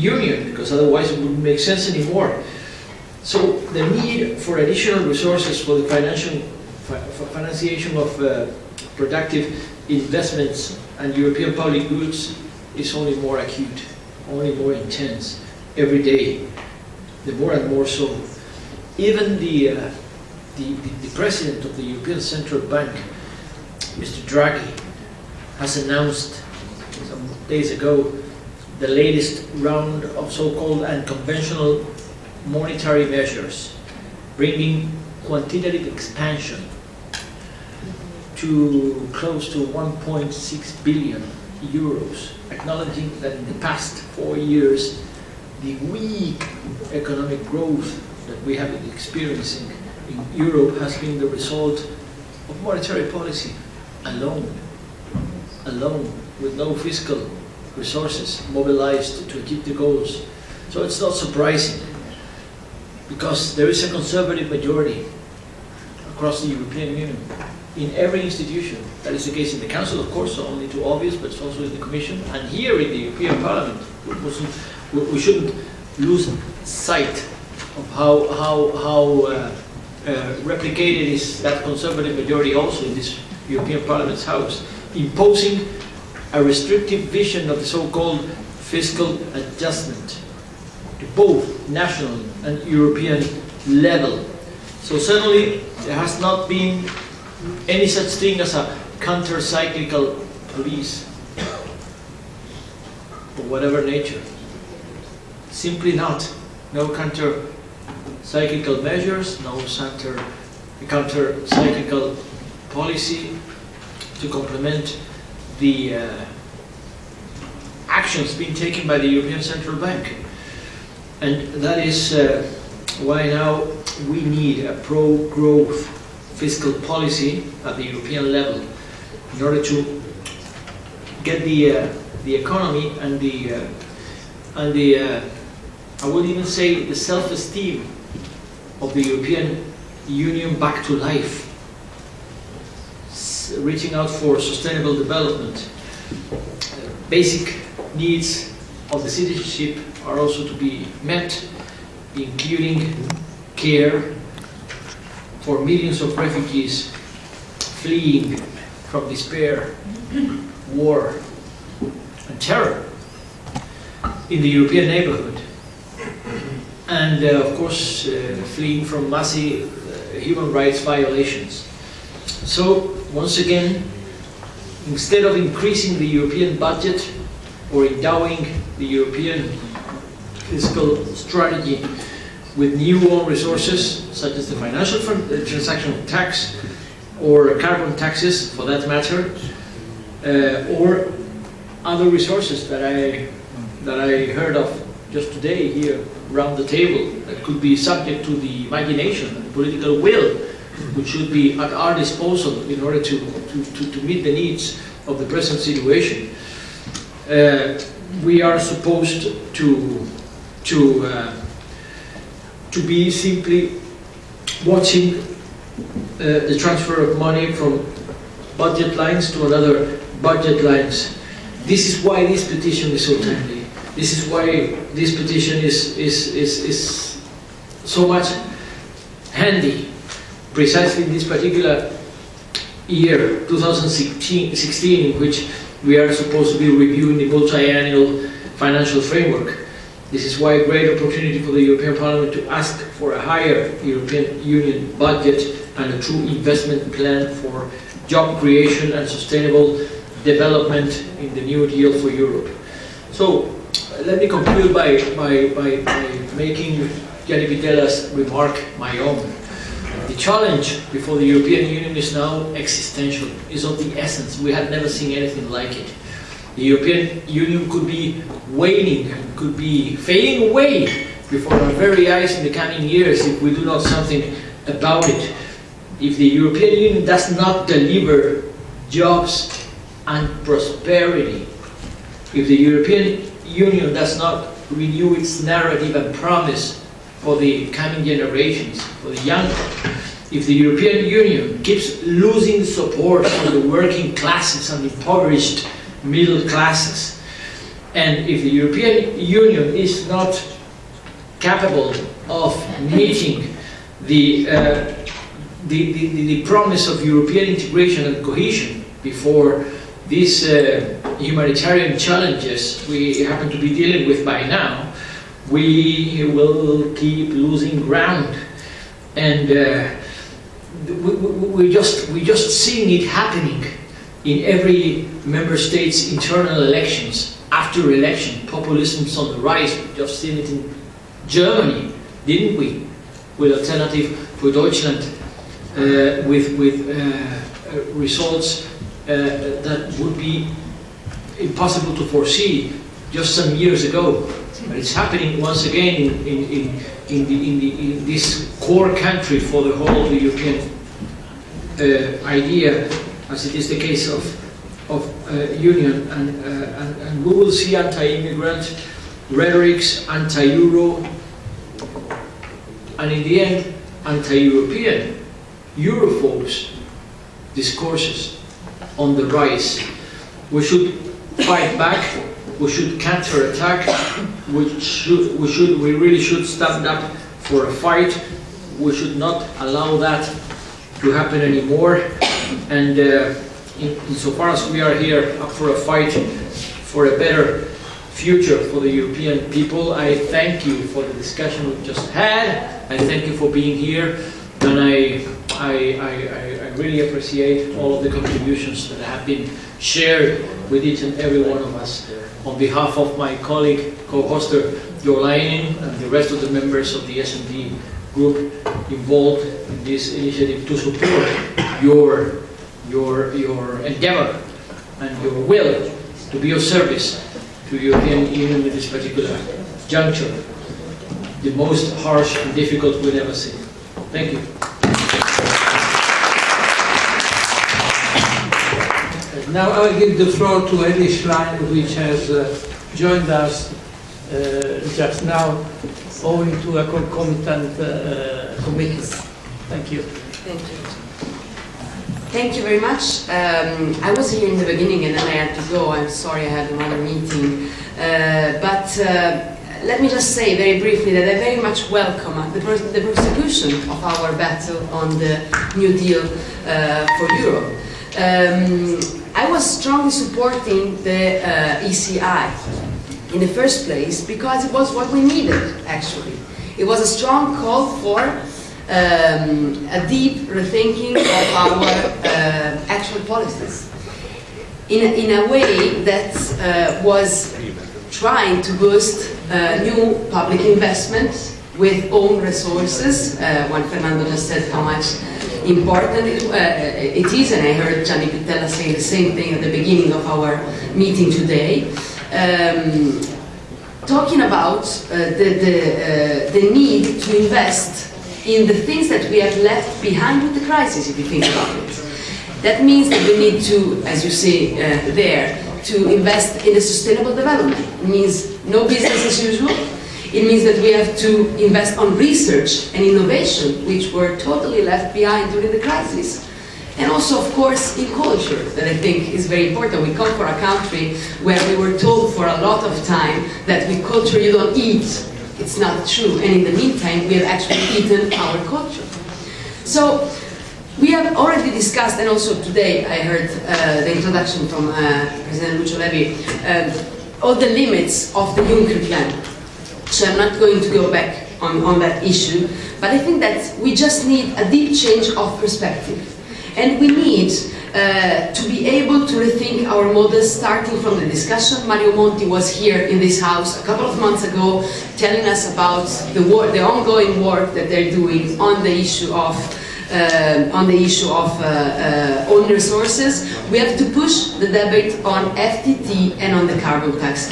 Union, because otherwise it wouldn't make sense anymore. So the need for additional resources for the financial, financiation of uh, productive investments and European public goods is only more acute, only more intense every day, the more and more so. Even the, uh, the, the, the president of the European Central Bank, Mr. Draghi, has announced some days ago the latest round of so-called unconventional monetary measures, bringing quantitative expansion to close to 1.6 billion euros, acknowledging that in the past four years, the weak economic growth that we have been experiencing in Europe has been the result of monetary policy alone, alone, with no fiscal resources mobilized to achieve the goals. So it's not surprising, because there is a conservative majority across the European Union in every institution. That is the case in the Council, of course, only too obvious, but it's also in the Commission, and here in the European Parliament. We shouldn't lose sight of how, how, how uh, uh, replicated is that conservative majority also in this European Parliament's House, imposing a restrictive vision of the so-called fiscal adjustment to both national and European level. So certainly, there has not been any such thing as a counter-cyclical police of whatever nature. Simply not. No counter-cyclical measures, no counter- counter-cyclical policy to complement the uh, actions being taken by the European Central Bank. And that is uh, why now we need a pro-growth fiscal policy at the European level in order to get the, uh, the economy and the, uh, and the uh, I would even say the self-esteem of the European Union back to life, Reaching out for sustainable development. Basic needs of the citizenship are also to be met, including care for millions of refugees fleeing from despair, war, and terror in the European neighborhood. And uh, of course, uh, fleeing from massive uh, human rights violations. So, once again, instead of increasing the European budget or endowing the European fiscal strategy with new own resources, such as the financial uh, transaction tax or carbon taxes, for that matter, uh, or other resources that I that I heard of just today here around the table that could be subject to the imagination and political will, which should be at our disposal in order to, to, to, to meet the needs of the present situation. Uh, we are supposed to, to, uh, to be simply watching uh, the transfer of money from budget lines to another budget lines. This is why this petition is so timely. This is why this petition is, is, is, is so much handy, precisely in this particular year, 2016, 16, in which we are supposed to be reviewing the multi-annual financial framework. This is why a great opportunity for the European Parliament to ask for a higher European Union budget and a true investment plan for job creation and sustainable development in the New Deal for Europe. So, let me conclude by, by, by, by making Gianni Pittella's remark my own. The challenge before the European Union is now existential, is of the essence. We have never seen anything like it. The European Union could be waning, could be fading away before our very eyes in the coming years if we do not something about it. If the European Union does not deliver jobs and prosperity, if the European Union does not renew its narrative and promise for the coming generations, for the young, if the European Union keeps losing support from the working classes and impoverished middle classes, And if the European Union is not capable of meeting the, uh, the, the, the, promise of European integration and cohesion before these uh, humanitarian challenges we happen to be dealing with by now, we will keep losing ground. And uh, we, we, just, we just seeing it happening in every member state's internal elections. After election, populism's on the rise. We just seen it in Germany, didn't we? With Alternative for Deutschland, uh, with, with uh results uh, that would be impossible to foresee just some years ago. It's happening once again in, in, in, in, the, in, the, in this core country for the whole of the European uh, idea, as it is the case of, of uh, Union. And, uh, and, and we will see anti-immigrant rhetorics, anti-Euro, and in the end, anti-European, Europhobes discourses on the rise. We should fight back, we should counter-attack, we should, we should, we really should stand up for a fight. We should not allow that to happen anymore. And uh, in, insofar as we are here up for a fight for a better future for the European people, I thank you for the discussion we've just had. I thank you for being here. And I, I, I, I really appreciate all of the contributions that have been shared with each and every one of us. On behalf of my colleague, co-hoster Jo Leinen, and the rest of the members of the S&D group involved in this initiative to support your, your, your endeavor and your will to be of service to the European Union in this particular juncture, the most harsh and difficult we'll ever see. Thank you. Now I'll give the floor to Elly Schlein, which has uh, joined us uh, just now, owing to a concomitant uh. Thank you. Thank you. Thank you very much. Um, I was here in the beginning and then I had to go. I'm sorry I had another meeting. Uh, but uh, let me just say very briefly that I very much welcome the, the prosecution of our battle on the New Deal uh, for Europe. Um, I was strongly supporting the uh, ECI in the first place because it was what we needed, actually. It was a strong call for um, a deep rethinking of our uh, actual policies in a, in a way that uh, was trying to boost uh, new public investment with own resources. Uh, Juan Fernando just said how much important it, uh, it is, and I heard Gianni Pittella say the same thing at the beginning of our meeting today. Um, talking about uh, the, the, uh, the need to invest in the things that we have left behind with the crisis, if you think about it. That means that we need to, as you say uh, there, to invest in the sustainable development. It means no business as usual, it means that we have to invest on research and innovation, which were totally left behind during the crisis. And also, of course, in culture, that I think is very important. We come from a country where we were told for a lot of time that with culture you don't eat. It's not true. And in the meantime, we have actually eaten our culture. So, we have already discussed, and also today I heard uh, the introduction from uh, President Lucio Levi, uh, all the limits of the Juncker plan. So I'm not going to go back on, on that issue, but I think that we just need a deep change of perspective. And we need uh, to be able to rethink our models starting from the discussion. Mario Monti was here in this house a couple of months ago telling us about the, the ongoing work that they're doing on the issue of uh, on the issue of uh, uh, own resources. We have to push the debate on FTT and on the carbon tax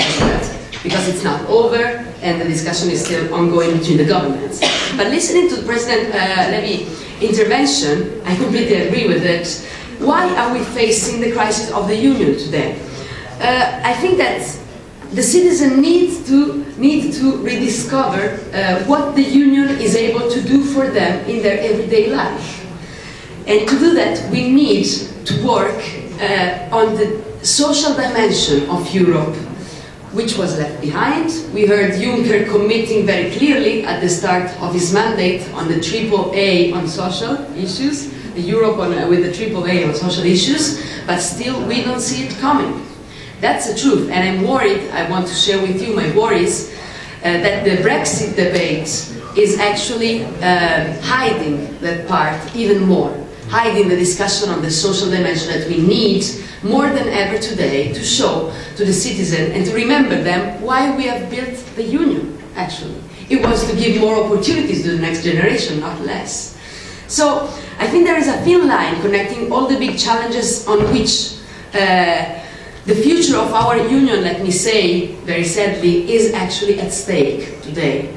because it's not over and the discussion is still ongoing between the governments. But listening to President uh, intervention, I completely agree with it. Why are we facing the crisis of the union today? Uh, I think that the citizen needs to need to rediscover uh, what the union is able to do for them in their everyday life. And to do that, we need to work uh, on the social dimension of Europe which was left behind. We heard Juncker committing very clearly at the start of his mandate on the triple A on social issues, the Europe on, uh, with the triple A on social issues, but still we don't see it coming. That's the truth, and I'm worried, I want to share with you my worries, uh, that the Brexit debate is actually uh, hiding that part even more, hiding the discussion on the social dimension that we need more than ever today to show to the citizen and to remember them why we have built the union, actually. It was to give more opportunities to the next generation, not less. So I think there is a thin line connecting all the big challenges on which uh, the future of our union, let me say very sadly, is actually at stake today.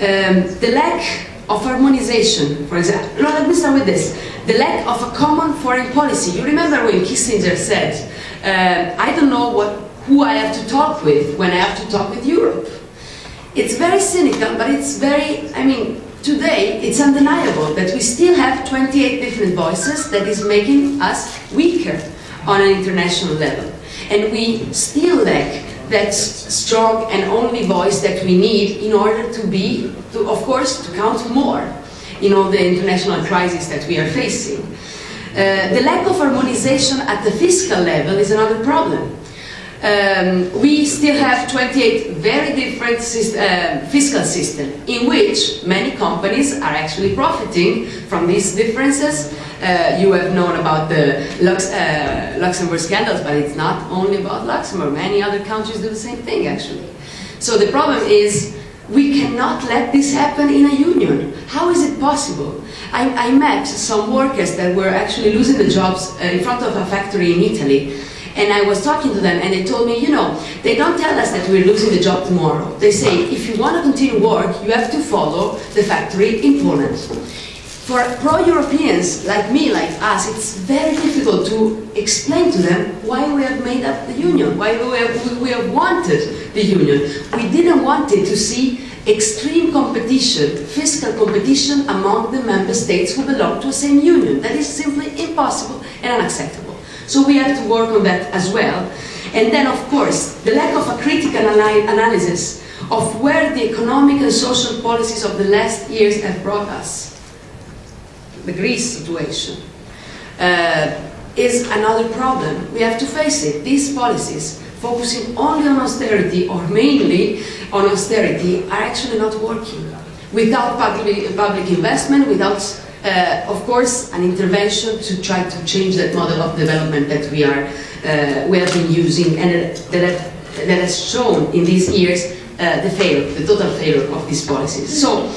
Um, the lack of harmonization, for example, let me start with this. The lack of a common foreign policy. You remember when Kissinger said, uh, I don't know what, who I have to talk with when I have to talk with Europe. It's very cynical, but it's very, I mean, today it's undeniable that we still have 28 different voices that is making us weaker on an international level. And we still lack that strong and only voice that we need in order to be, to, of course, to count more in all the international crises that we are facing. Uh, the lack of harmonization at the fiscal level is another problem. Um, we still have 28 very different syst uh, fiscal systems in which many companies are actually profiting from these differences. Uh, you have known about the Lux uh, Luxembourg scandals, but it's not only about Luxembourg. Many other countries do the same thing, actually. So the problem is we cannot let this happen in a union. How is it possible? I, I met some workers that were actually losing the jobs uh, in front of a factory in Italy and I was talking to them and they told me, you know, they don't tell us that we're losing the job tomorrow. They say, if you want to continue work, you have to follow the factory in Poland. For pro-Europeans like me, like us, it's very difficult to explain to them why we have made up the union, why we have, we have wanted the union. We didn't want it to see extreme competition, fiscal competition among the member states who belong to the same union. That is simply impossible and unacceptable. So we have to work on that as well. And then, of course, the lack of a critical analysis of where the economic and social policies of the last years have brought us. The Greece situation uh, is another problem. We have to face it. These policies, focusing only on austerity or mainly on austerity, are actually not working. Without public, public investment, without uh, of course, an intervention to try to change that model of development that we are uh, we have been using and that, that has shown in these years uh, the failure, the total failure of these policies. So,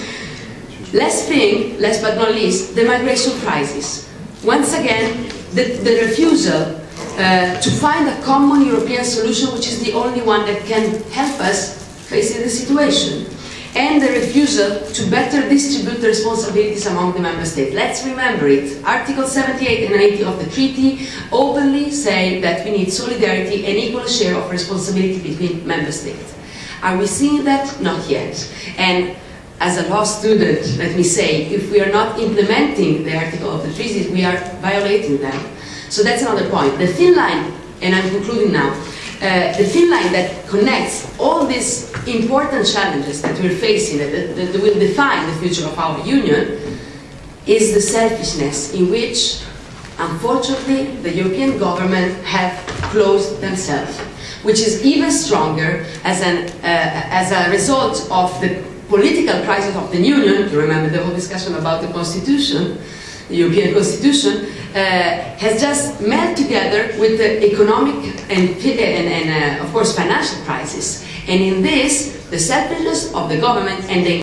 last thing, last but not least, the migration crisis. Once again, the, the refusal uh, to find a common European solution, which is the only one that can help us facing the situation and the refusal to better distribute the responsibilities among the member states. Let's remember it. Article 78 and 80 of the treaty openly say that we need solidarity and equal share of responsibility between member states. Are we seeing that? Not yet. And as a law student, let me say, if we are not implementing the article of the treaties, we are violating them. So that's another point. The thin line, and I'm concluding now, uh, the thin line that connects all these important challenges that we're facing, that, that, that will define the future of our union, is the selfishness in which, unfortunately, the European government have closed themselves, which is even stronger as, an, uh, as a result of the political crisis of the union. You remember the whole discussion about the constitution, the European constitution, uh, has just met together with the economic and, and, and uh, of course, financial crisis. And in this, the selfishness of the government and the